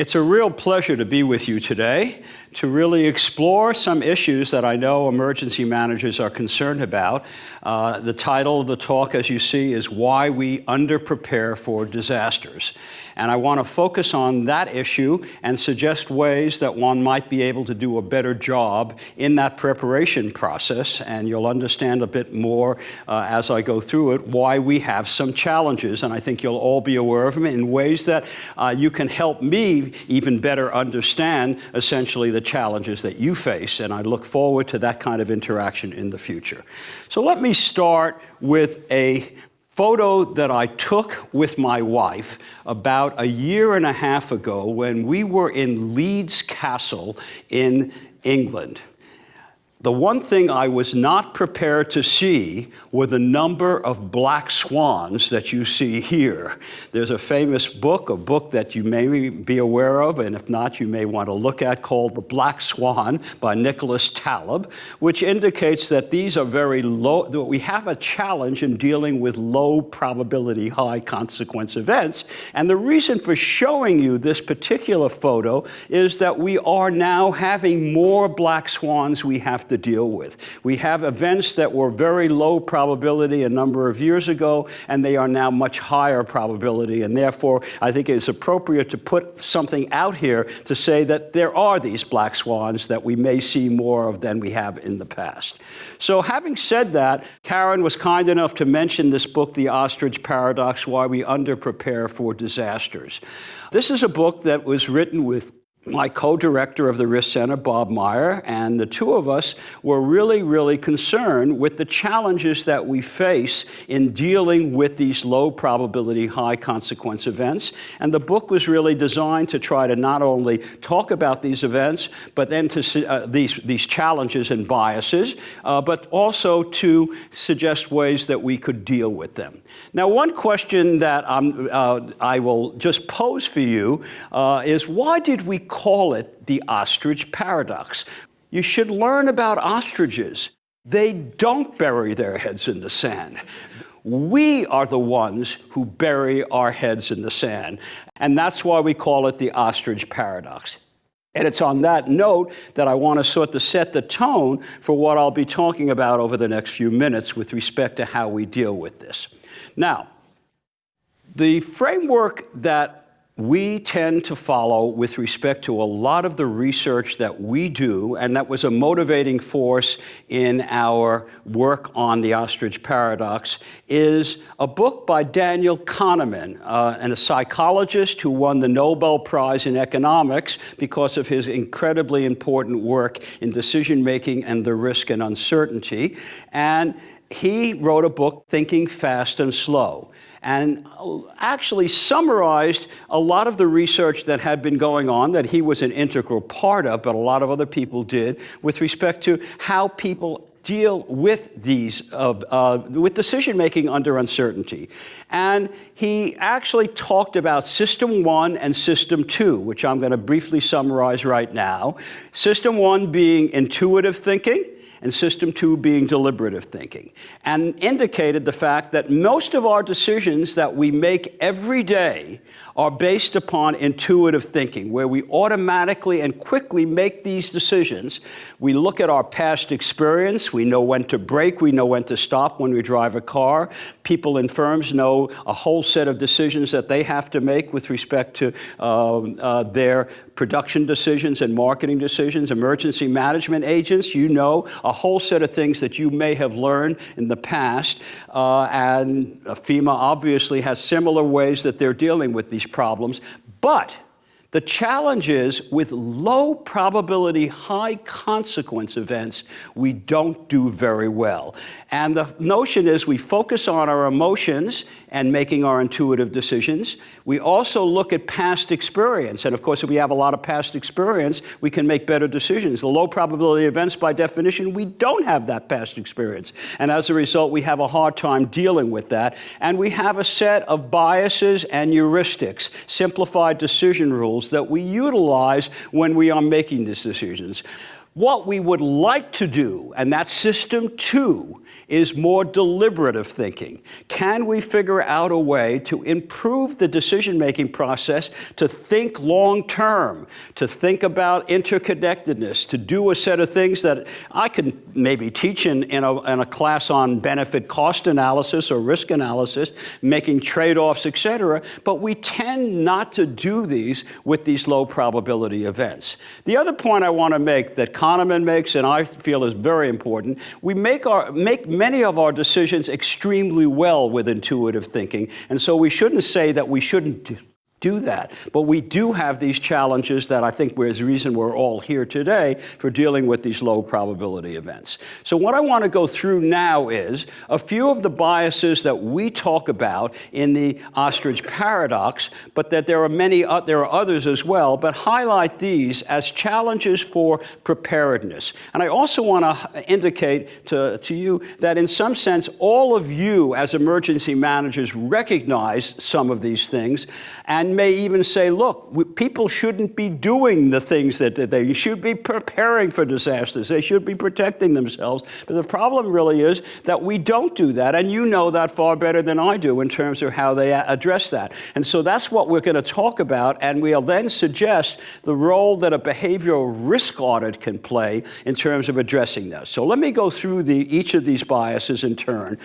It's a real pleasure to be with you today to really explore some issues that I know emergency managers are concerned about. Uh, the title of the talk, as you see, is Why We Underprepare for Disasters. And I want to focus on that issue and suggest ways that one might be able to do a better job in that preparation process. And you'll understand a bit more uh, as I go through it why we have some challenges. And I think you'll all be aware of them in ways that uh, you can help me even better understand essentially the challenges that you face. And I look forward to that kind of interaction in the future. So let me start with a photo that I took with my wife about a year and a half ago when we were in Leeds Castle in England. The one thing I was not prepared to see were the number of black swans that you see here. There's a famous book, a book that you may be aware of, and if not, you may want to look at, called The Black Swan by Nicholas Taleb, which indicates that these are very low, that we have a challenge in dealing with low probability, high consequence events. And the reason for showing you this particular photo is that we are now having more black swans we have to deal with. We have events that were very low probability a number of years ago, and they are now much higher probability, and therefore I think it's appropriate to put something out here to say that there are these black swans that we may see more of than we have in the past. So having said that, Karen was kind enough to mention this book, The Ostrich Paradox, Why We Underprepare for Disasters. This is a book that was written with my co-director of the Risk Center, Bob Meyer, and the two of us were really, really concerned with the challenges that we face in dealing with these low probability, high consequence events. And the book was really designed to try to not only talk about these events, but then to uh, these, these challenges and biases, uh, but also to suggest ways that we could deal with them. Now, one question that uh, I will just pose for you uh, is why did we call it the ostrich paradox? You should learn about ostriches. They don't bury their heads in the sand. We are the ones who bury our heads in the sand. And that's why we call it the ostrich paradox. And it's on that note that I want to sort of set the tone for what I'll be talking about over the next few minutes with respect to how we deal with this. Now, the framework that we tend to follow with respect to a lot of the research that we do, and that was a motivating force in our work on the ostrich paradox, is a book by Daniel Kahneman, uh, and a psychologist who won the Nobel Prize in economics because of his incredibly important work in decision-making and the risk and uncertainty. And he wrote a book, Thinking Fast and Slow, and actually summarized a lot of the research that had been going on that he was an integral part of, but a lot of other people did, with respect to how people deal with these, uh, uh, with decision making under uncertainty. And he actually talked about system one and system two, which I'm going to briefly summarize right now. System one being intuitive thinking, and system two being deliberative thinking, and indicated the fact that most of our decisions that we make every day are based upon intuitive thinking, where we automatically and quickly make these decisions. We look at our past experience, we know when to brake, we know when to stop when we drive a car. People in firms know a whole set of decisions that they have to make with respect to uh, uh, their production decisions and marketing decisions, emergency management agents, you know a whole set of things that you may have learned in the past. Uh, and FEMA obviously has similar ways that they're dealing with these problems. But the challenge is with low probability, high consequence events, we don't do very well. And the notion is we focus on our emotions and making our intuitive decisions. We also look at past experience. And of course, if we have a lot of past experience, we can make better decisions. The low probability events, by definition, we don't have that past experience. And as a result, we have a hard time dealing with that. And we have a set of biases and heuristics, simplified decision rules that we utilize when we are making these decisions. What we would like to do, and that system two, is more deliberative thinking. Can we figure out a way to improve the decision-making process to think long-term, to think about interconnectedness, to do a set of things that I could maybe teach in, in, a, in a class on benefit cost analysis or risk analysis, making trade-offs, et cetera, but we tend not to do these with these low probability events. The other point I want to make that Kahneman makes and I feel is very important, we make, our, make many of our decisions extremely well with intuitive thinking, and so we shouldn't say that we shouldn't do that. But we do have these challenges that I think is the reason we're all here today for dealing with these low probability events. So what I want to go through now is a few of the biases that we talk about in the ostrich paradox, but that there are many, uh, there are others as well, but highlight these as challenges for preparedness. And I also want to indicate to, to you that in some sense, all of you as emergency managers recognize some of these things and may even say, look, we, people shouldn't be doing the things that, that they should be preparing for disasters. They should be protecting themselves. But the problem really is that we don't do that, and you know that far better than I do in terms of how they address that. And so that's what we're going to talk about, and we'll then suggest the role that a behavioral risk audit can play in terms of addressing this. So let me go through the, each of these biases in turn.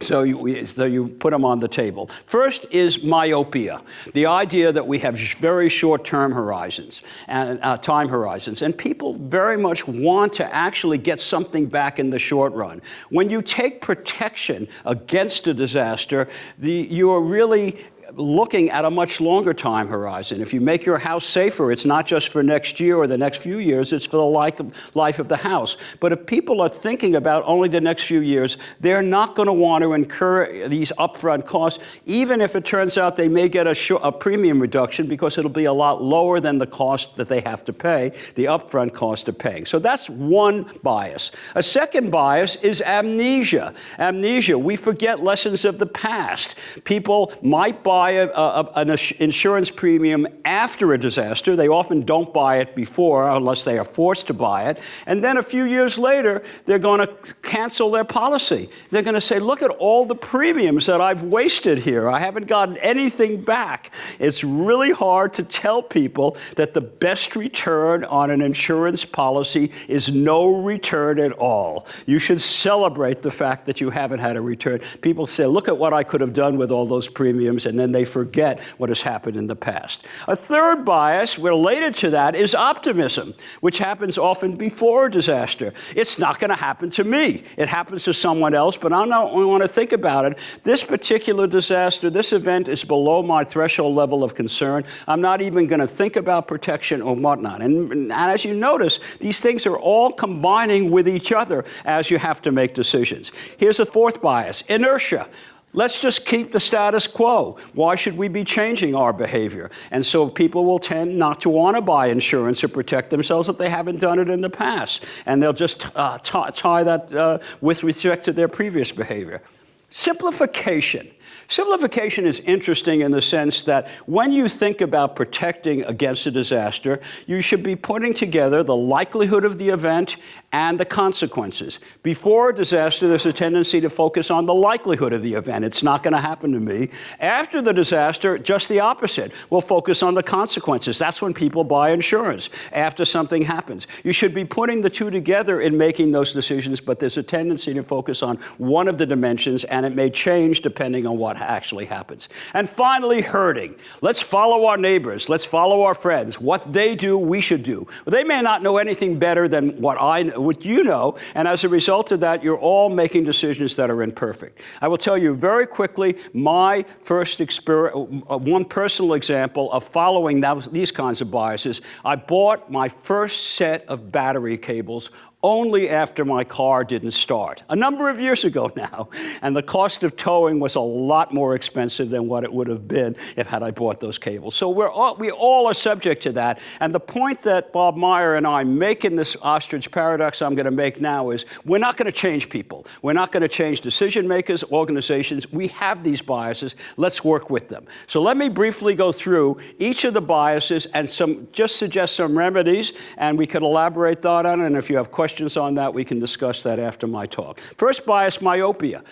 So you, so you put them on the table. First is myopia, the idea that we have very short-term horizons and uh, time horizons, and people very much want to actually get something back in the short run. When you take protection against a disaster, the, you are really looking at a much longer time horizon. If you make your house safer, it's not just for next year or the next few years, it's for the life of the house. But if people are thinking about only the next few years, they're not going to want to incur these upfront costs, even if it turns out they may get a, a premium reduction because it'll be a lot lower than the cost that they have to pay, the upfront cost of paying. So that's one bias. A second bias is amnesia. Amnesia, we forget lessons of the past. People might buy buy a, a, an insurance premium after a disaster. They often don't buy it before unless they are forced to buy it. And then a few years later, they're going to cancel their policy. They're going to say, look at all the premiums that I've wasted here. I haven't gotten anything back. It's really hard to tell people that the best return on an insurance policy is no return at all. You should celebrate the fact that you haven't had a return. People say, look at what I could have done with all those premiums, and then they forget what has happened in the past. A third bias related to that is optimism, which happens often before a disaster. It's not going to happen to me. It happens to someone else, but I don't want to think about it. This particular disaster, this event is below my threshold level of concern. I'm not even going to think about protection or whatnot. And, and as you notice, these things are all combining with each other as you have to make decisions. Here's a fourth bias, inertia. Let's just keep the status quo. Why should we be changing our behavior? And so people will tend not to want to buy insurance to protect themselves if they haven't done it in the past. And they'll just uh, tie that uh, with respect to their previous behavior. Simplification. Simplification is interesting in the sense that when you think about protecting against a disaster, you should be putting together the likelihood of the event and the consequences. Before a disaster, there's a tendency to focus on the likelihood of the event. It's not going to happen to me. After the disaster, just the opposite. We'll focus on the consequences. That's when people buy insurance, after something happens. You should be putting the two together in making those decisions, but there's a tendency to focus on one of the dimensions, and it may change depending on what what actually happens. And finally, herding. Let's follow our neighbors. Let's follow our friends. What they do, we should do. They may not know anything better than what I, what you know, and as a result of that, you're all making decisions that are imperfect. I will tell you very quickly my first experience, uh, one personal example of following these kinds of biases. I bought my first set of battery cables only after my car didn't start, a number of years ago now. And the cost of towing was a lot more expensive than what it would have been if had I bought those cables. So we're all, we all are subject to that. And the point that Bob Meyer and I make in this ostrich paradox I'm going to make now is we're not going to change people. We're not going to change decision makers, organizations. We have these biases. Let's work with them. So let me briefly go through each of the biases and some just suggest some remedies, and we could elaborate that on. And if you have questions, questions on that, we can discuss that after my talk. First bias, myopia.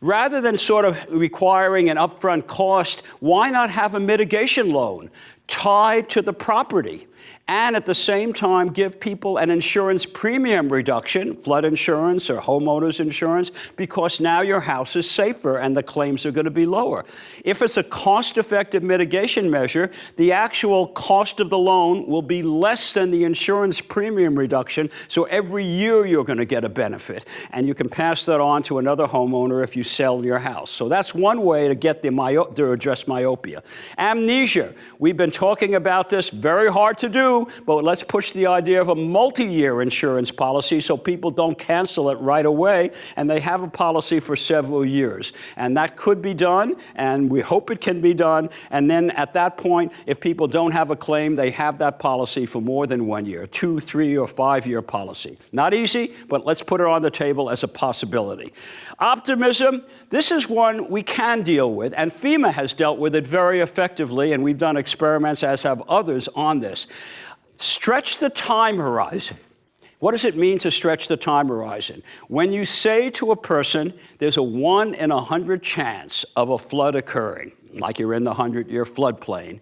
Rather than sort of requiring an upfront cost, why not have a mitigation loan tied to the property? And at the same time give people an insurance premium reduction, flood insurance or homeowners insurance, because now your house is safer and the claims are going to be lower. If it's a cost-effective mitigation measure, the actual cost of the loan will be less than the insurance premium reduction, so every year you're going to get a benefit, and you can pass that on to another homeowner if you sell your house. So that's one way to get the to address myopia. Amnesia. We've been talking about this, very hard to but let's push the idea of a multi-year insurance policy so people don't cancel it right away and they have a policy for several years. And that could be done, and we hope it can be done. And then at that point, if people don't have a claim, they have that policy for more than one year, two, three, or five-year policy. Not easy, but let's put it on the table as a possibility. Optimism, this is one we can deal with, and FEMA has dealt with it very effectively, and we've done experiments, as have others, on this. Stretch the time horizon. What does it mean to stretch the time horizon? When you say to a person, there's a one in a hundred chance of a flood occurring, like you're in the hundred year floodplain,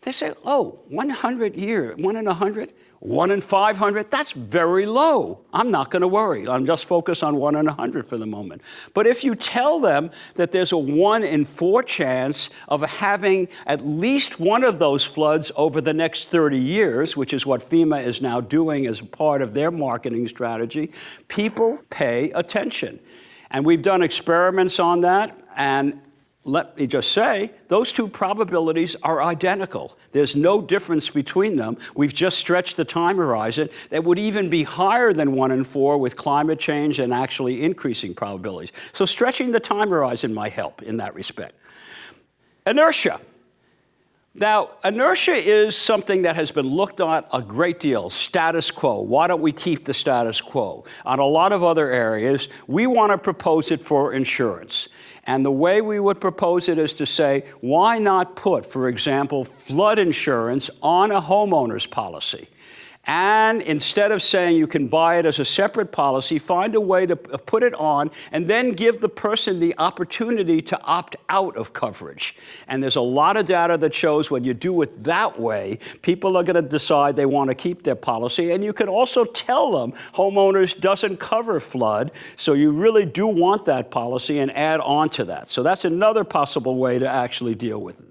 they say, oh, 100 year, one in a hundred? One in 500, that's very low. I'm not going to worry. I'm just focused on one in 100 for the moment. But if you tell them that there's a one in four chance of having at least one of those floods over the next 30 years, which is what FEMA is now doing as part of their marketing strategy, people pay attention. And we've done experiments on that, and let me just say, those two probabilities are identical. There's no difference between them. We've just stretched the time horizon that would even be higher than one in four with climate change and actually increasing probabilities. So stretching the time horizon might help in that respect. Inertia. Now, inertia is something that has been looked at a great deal, status quo. Why don't we keep the status quo? On a lot of other areas, we want to propose it for insurance. And the way we would propose it is to say, why not put, for example, flood insurance on a homeowner's policy? And instead of saying you can buy it as a separate policy, find a way to uh, put it on and then give the person the opportunity to opt out of coverage. And there's a lot of data that shows when you do it that way, people are going to decide they want to keep their policy. And you can also tell them homeowners doesn't cover flood, so you really do want that policy and add on to that. So that's another possible way to actually deal with it.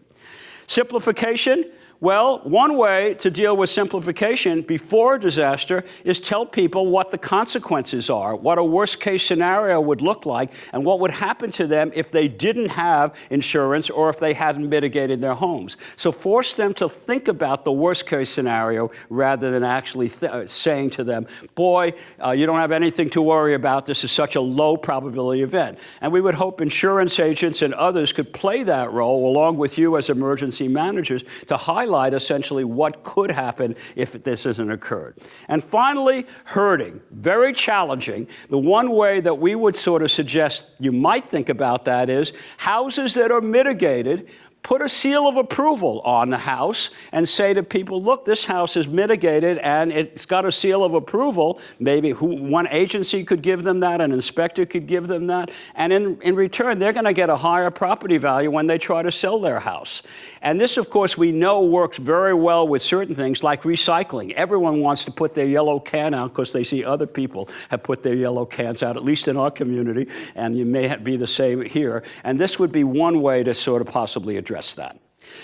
Simplification, well, one way to deal with simplification before a disaster is tell people what the consequences are, what a worst case scenario would look like, and what would happen to them if they didn't have insurance or if they hadn't mitigated their homes. So force them to think about the worst case scenario rather than actually uh, saying to them, boy, uh, you don't have anything to worry about. This is such a low probability event. And we would hope insurance agents and others could play that role along with you as emergency managers to highlight highlight essentially what could happen if this isn't occurred. And finally, herding, very challenging. The one way that we would sort of suggest you might think about that is houses that are mitigated put a seal of approval on the house and say to people, look, this house is mitigated and it's got a seal of approval. Maybe who, one agency could give them that, an inspector could give them that, and in, in return, they're going to get a higher property value when they try to sell their house. And this, of course, we know works very well with certain things like recycling. Everyone wants to put their yellow can out because they see other people have put their yellow cans out, at least in our community, and you may be the same here. And this would be one way to sort of possibly address address that.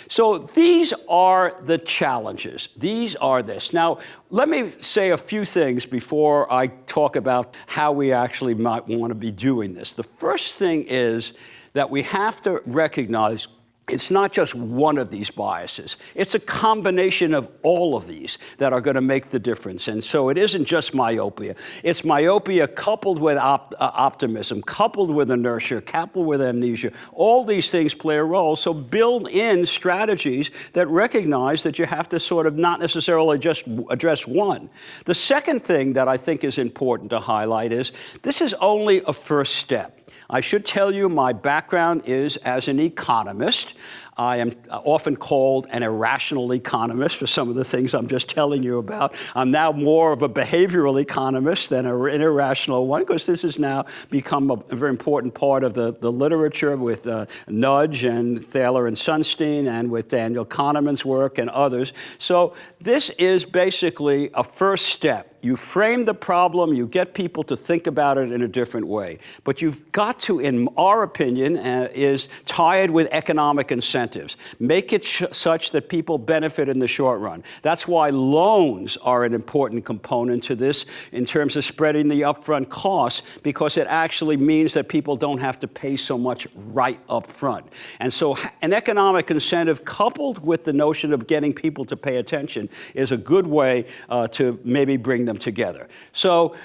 So these are the challenges. These are this. Now, let me say a few things before I talk about how we actually might want to be doing this. The first thing is that we have to recognize it's not just one of these biases. It's a combination of all of these that are going to make the difference. And so it isn't just myopia. It's myopia coupled with op uh, optimism, coupled with inertia, coupled with amnesia. All these things play a role. So build in strategies that recognize that you have to sort of not necessarily just address one. The second thing that I think is important to highlight is this is only a first step. I should tell you my background is as an economist. I am often called an irrational economist for some of the things I'm just telling you about. I'm now more of a behavioral economist than an irrational one because this has now become a, very important part of the, the literature with uh, Nudge and Thaler and Sunstein and with Daniel Kahneman's work and others. So this is basically a first step you frame the problem, you get people to think about it in a different way. But you've got to, in our opinion, uh, is tie it with economic incentives. Make it such that people benefit in the short run. That's why loans are an important component to this in terms of spreading the upfront costs, because it actually means that people don't have to pay so much right up front. And so an economic incentive coupled with the notion of getting people to pay attention is a good way uh, to maybe bring them together. So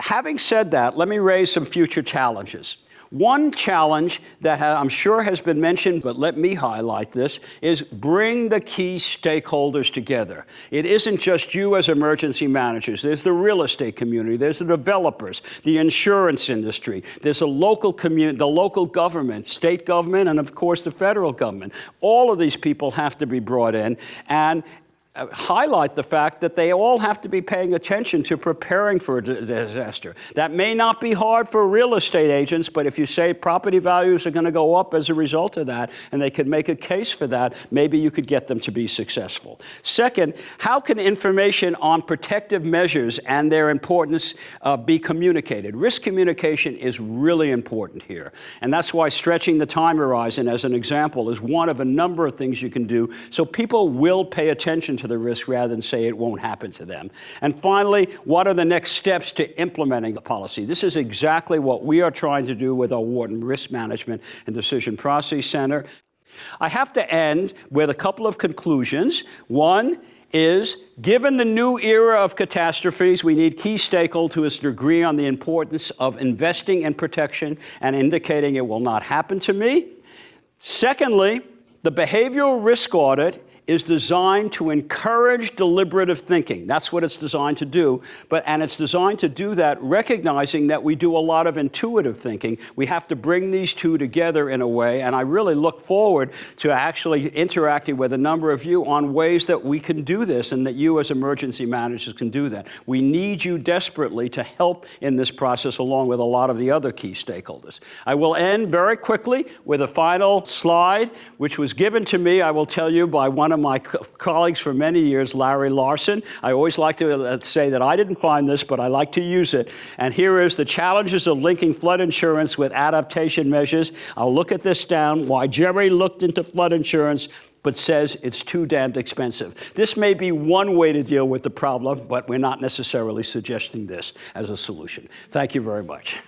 having said that, let me raise some future challenges. One challenge that I'm sure has been mentioned, but let me highlight this, is bring the key stakeholders together. It isn't just you as emergency managers. There's the real estate community, there's the developers, the insurance industry, there's the local community, the local government, state government, and of course the federal government. All of these people have to be brought in, and highlight the fact that they all have to be paying attention to preparing for a disaster. That may not be hard for real estate agents, but if you say property values are going to go up as a result of that, and they could make a case for that, maybe you could get them to be successful. Second, how can information on protective measures and their importance uh, be communicated? Risk communication is really important here, and that's why stretching the time horizon as an example is one of a number of things you can do so people will pay attention to the risk rather than say it won't happen to them. And finally, what are the next steps to implementing the policy? This is exactly what we are trying to do with our Wharton Risk Management and Decision Process Center. I have to end with a couple of conclusions. One is, given the new era of catastrophes, we need key stakeholders to agree on the importance of investing in protection and indicating it will not happen to me. Secondly, the behavioral risk audit is designed to encourage deliberative thinking. That's what it's designed to do. But, and it's designed to do that recognizing that we do a lot of intuitive thinking. We have to bring these two together in a way, and I really look forward to actually interacting with a number of you on ways that we can do this and that you as emergency managers can do that. We need you desperately to help in this process along with a lot of the other key stakeholders. I will end very quickly with a final slide, which was given to me, I will tell you, by one of of my co colleagues for many years, Larry Larson. I always like to uh, say that I didn't find this, but I like to use it. And here is the challenges of linking flood insurance with adaptation measures. I'll look at this down, why Jerry looked into flood insurance, but says it's too damned expensive. This may be one way to deal with the problem, but we're not necessarily suggesting this as a solution. Thank you very much.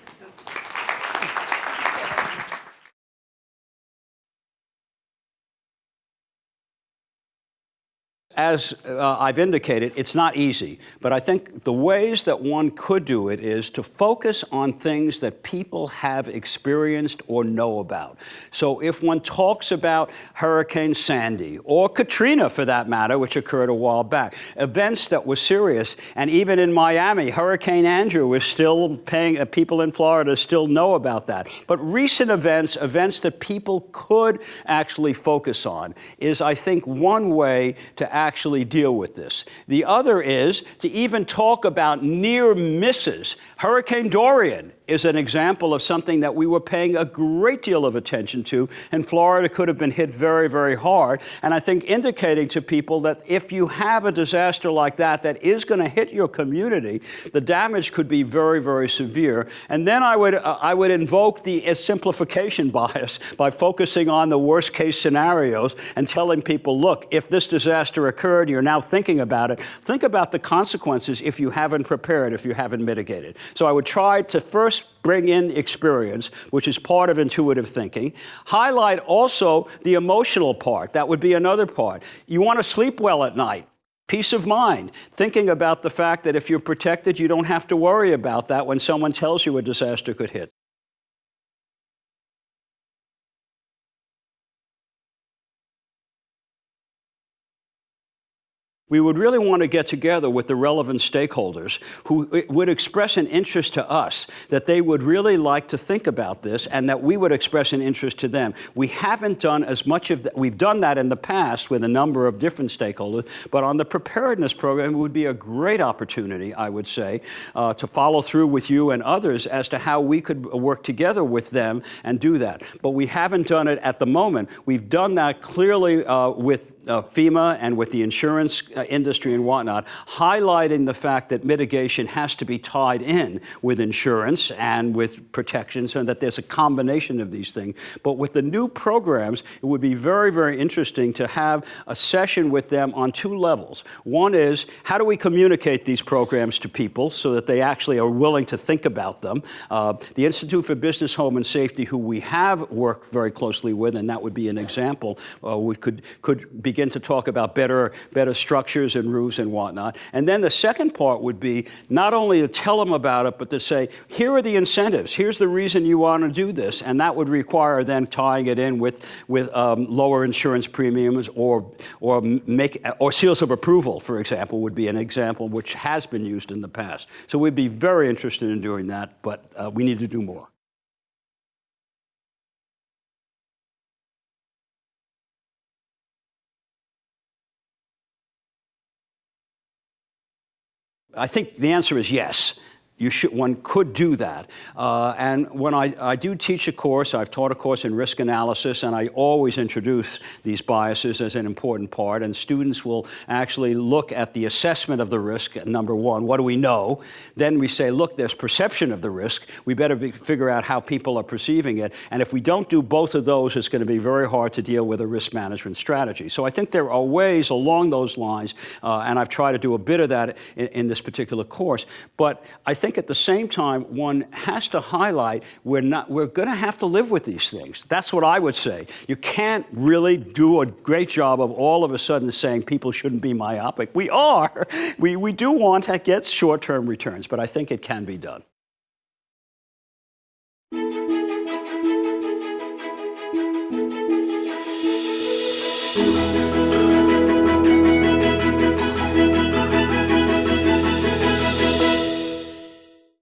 As uh, I've indicated, it's not easy, but I think the ways that one could do it is to focus on things that people have experienced or know about. So if one talks about Hurricane Sandy, or Katrina for that matter, which occurred a while back, events that were serious, and even in Miami, Hurricane Andrew is still paying, uh, people in Florida still know about that. But recent events, events that people could actually focus on, is I think one way to actually deal with this. The other is to even talk about near misses. Hurricane Dorian is an example of something that we were paying a great deal of attention to, and Florida could have been hit very, very hard. And I think indicating to people that if you have a disaster like that that is going to hit your community, the damage could be very, very severe. And then I would, uh, I would invoke the simplification bias by focusing on the worst case scenarios and telling people, look, if this disaster occurred, you're now thinking about it, think about the consequences if you haven't prepared, if you haven't mitigated. So I would try to first bring in experience, which is part of intuitive thinking. Highlight also the emotional part. That would be another part. You want to sleep well at night. Peace of mind, thinking about the fact that if you're protected, you don't have to worry about that when someone tells you a disaster could hit. We would really want to get together with the relevant stakeholders who would express an interest to us, that they would really like to think about this and that we would express an interest to them. We haven't done as much of that. We've done that in the past with a number of different stakeholders, but on the preparedness program, it would be a great opportunity, I would say, uh, to follow through with you and others as to how we could work together with them and do that. But we haven't done it at the moment. We've done that clearly uh, with uh, FEMA and with the insurance uh, industry and whatnot, highlighting the fact that mitigation has to be tied in with insurance and with protections and that there's a combination of these things. But with the new programs, it would be very, very interesting to have a session with them on two levels. One is, how do we communicate these programs to people so that they actually are willing to think about them? Uh, the Institute for Business, Home and Safety, who we have worked very closely with, and that would be an example, uh, we could, could begin to talk about better, better structures and roofs and whatnot. And then the second part would be not only to tell them about it, but to say, here are the incentives. Here's the reason you want to do this. And that would require then tying it in with, with um, lower insurance premiums or, or, make, or seals of approval, for example, would be an example which has been used in the past. So we'd be very interested in doing that, but uh, we need to do more. I think the answer is yes you should, one could do that. Uh, and when I, I do teach a course, I've taught a course in risk analysis, and I always introduce these biases as an important part, and students will actually look at the assessment of the risk, number one, what do we know? Then we say, look, there's perception of the risk. We better be, figure out how people are perceiving it, and if we don't do both of those, it's going to be very hard to deal with a risk management strategy. So I think there are ways along those lines, uh, and I've tried to do a bit of that in, in this particular course, but I think think at the same time, one has to highlight we're, not, we're going to have to live with these things. That's what I would say. You can't really do a great job of all of a sudden saying people shouldn't be myopic. We are. We, we do want to get short-term returns, but I think it can be done.